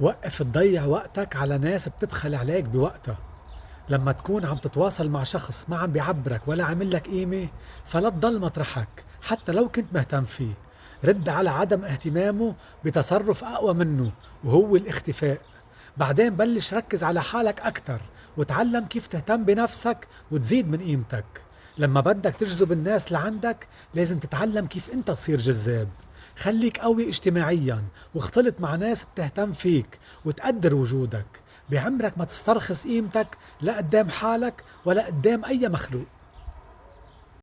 وقف تضيع وقتك على ناس بتبخل عليك بوقتها. لما تكون عم تتواصل مع شخص ما عم بيعبرك ولا عامل لك قيمة فلا تضل مطرحك حتى لو كنت مهتم فيه. رد على عدم اهتمامه بتصرف أقوى منه وهو الاختفاء. بعدين بلش ركز على حالك أكتر وتعلم كيف تهتم بنفسك وتزيد من قيمتك. لما بدك تجذب الناس لعندك لازم تتعلم كيف أنت تصير جذاب. خليك قوي اجتماعيا واختلط مع ناس بتهتم فيك وتقدر وجودك. بعمرك ما تسترخص قيمتك لا قدام حالك ولا قدام أي مخلوق.